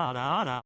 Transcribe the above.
ada ara.